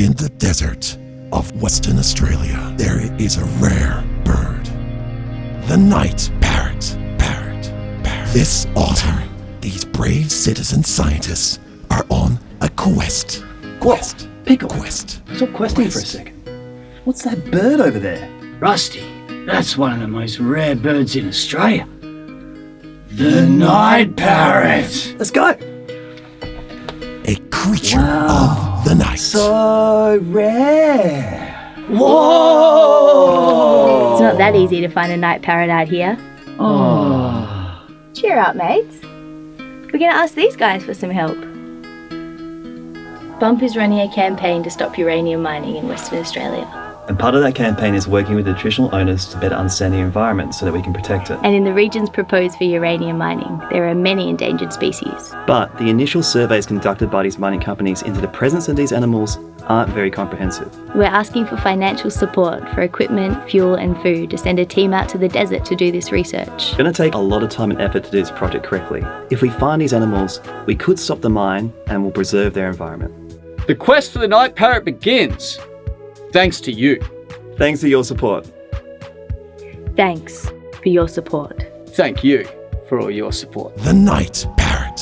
In the desert of Western Australia, there is a rare bird. The night parrot. Parrot. Parrot. This autumn, these brave citizen scientists are on a quest. Quest. Pickle. Quest. Stop questing for a second. What's that bird over there? Rusty, that's one of the most rare birds in Australia. The night parrot. Let's go. A creature Wow. of the night. So rare. Whoa! It's not that easy to find a night parrot out here. Oh. Cheer up, mates. We're going to ask these guys for some help. Bump is running a campaign to stop uranium mining in Western Australia. And part of that campaign is working with the traditional owners to better understand the environment so that we can protect it. And in the regions proposed for uranium mining, there are many endangered species. But the initial surveys conducted by these mining companies into the presence of these animals aren't very comprehensive. We're asking for financial support for equipment, fuel, and food to send a team out to the desert to do this research. It's going to take a lot of time and effort to do this project correctly. If we find these animals, we could stop the mine and will preserve their environment. The quest for the night parrot begins. Thanks to you. Thanks for your support. Thanks for your support. Thank you for all your support. The night parrot.